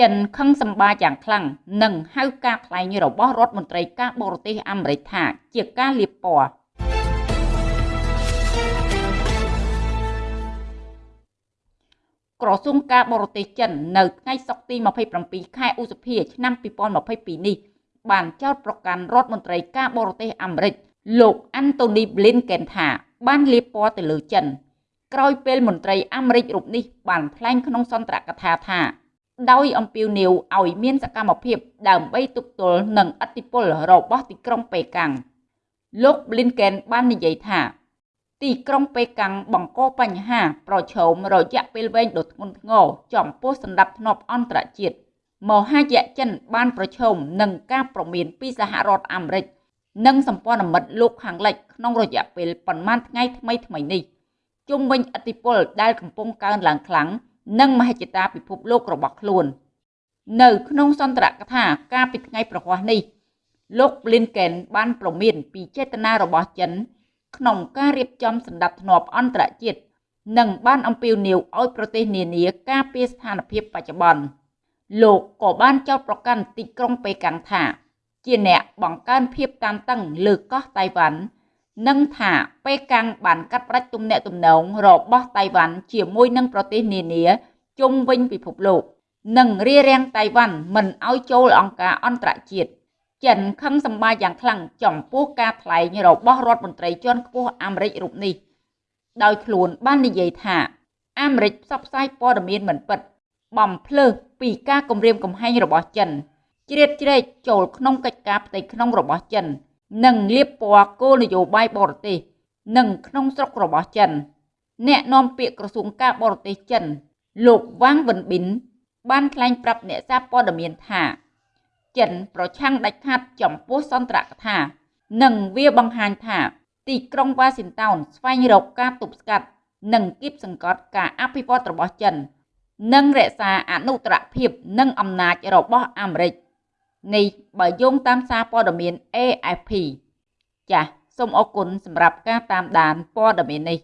ចិនខឹងសម្បាយ៉ាងខ្លាំងនិងហៅការថ្លែងរបស់រដ្ឋមន្ត្រីការបរទេសអាមេរិកថាជាការលាបពណ៌ក្រសួងការបរទេសចិននៅថ្ងៃសុក្រទី27ខែឧសភាឆ្នាំ2022នេះបានចោទប្រកាន់រដ្ឋមន្ត្រីការបរទេសអាមេរិកលោកអាន់តូនីប្លីនកេនថាបានលាបពណ៌ទៅលើចិនក្រោយពេលមន្ត្រីអាមេរិករូបនេះបានថ្លែងក្នុងសន្ទរកថាថា ដោយអំពាវនាវឲ្យមានសកម្មភាពដើម្បីទប់ទល់នឹងឥទ្ធិពលរបស់ទីក្រុងប៉េកាំងលោក Blinken បាននិយាយថា ទីក្រុងប៉េកាំងបង្កបញ្ហាប្រឈមរយៈពេលវែងដ៏ធ្ងន់ធ្ងរចំពោះសន្តិភាពអន្តរជាតិមហាយៈចិនបានប្រឈមនឹងការប្រមានពីសហរដ្ឋអាមេរិកនិងសម្ព័ន្ធមិត្តលោកខាងលិចក្នុងរយៈពេលប៉ុន្មានថ្ងៃថ្មីថ្មីនេះជុំវិញឥទ្ធិពលដែលកំពុងកើនឡើងខ្លាំង និងមហិច្ឆតាពិភពលោករបស់ខ្លួន នៅ ក្នុងសន្ទរកថាកាលពីថ្ងៃប្រហ័សនេះលោក Blinken បានប្រមានពីចេតនារបស់ចិន ក្នុងការរៀបចំសម្ដាប់ធ្នាប់អន្តរជាតិនិងបានអំពាវនាវឲ្យប្រទេសនានាការពារស្ថានភាពបច្ចុប្បន្នលោកក៏បានចោទប្រកាន់ទីក្រុងប៉េកាំងថា ជាអ្នកបង្កើនភាពតានតឹងលើកោះតៃវ៉ាន់ និងថាប៉េកាំងបានកាត់ផ្តាច់ទំនាក់ទំនងរបស់តៃវ៉ាន់ជាមួយនឹងប្រទេសនានាជុំវិញពិភពលោក និងរារាំងតៃវ៉ាន់មិនឲ្យចូលអង្គការអន្តរជាតិចិនខឹងសម្បាយ៉ាងខ្លាំងចំពោះការថ្លែងរបស់រដ្ឋមន្ត្រីជាន់ខ្ពស់អាមេរិករូបនេះ ដោយខ្លួនបាននិយាយថា អាមេរិកផ្សព្វផ្សាយព័ត៌មានមិនពិត បំភ្លើសពីការគំរាមកំហែងរបស់ចិនជ្រៀតជ្រែកចូលក្នុងកិច្ចការផ្ទៃក្នុងរបស់ចិន និងលាបពណ៌គោលនយោបាយបរទេសនិងក្នុងស្រុករបស់ចិន អ្នកនាំពាក្យក្រសួងការបរទេសចិន លោកវ៉ាងវិនប៊ិនបានថ្លែងប្រាប់អ្នកសារព័ត៌មានថា ចិនប្រឆាំងដាច់ខាតចំពោះសន្ទរកថា និងវាបង្ហាញថា ទីក្រុងវ៉ាស៊ីនតោនស្វែងរកការទប់ស្កាត់ និងគៀបសង្កត់ការអភិវឌ្ឍរបស់ចិន និងរក្សាអនុត្តរភាពនិងអំណាចរបស់អាមេរិក នេះបើយោងតាមសារព័ត៌មាន AFP ចាសសូមអរគុណសម្រាប់ការតាមដានព័ត៌មាននេះ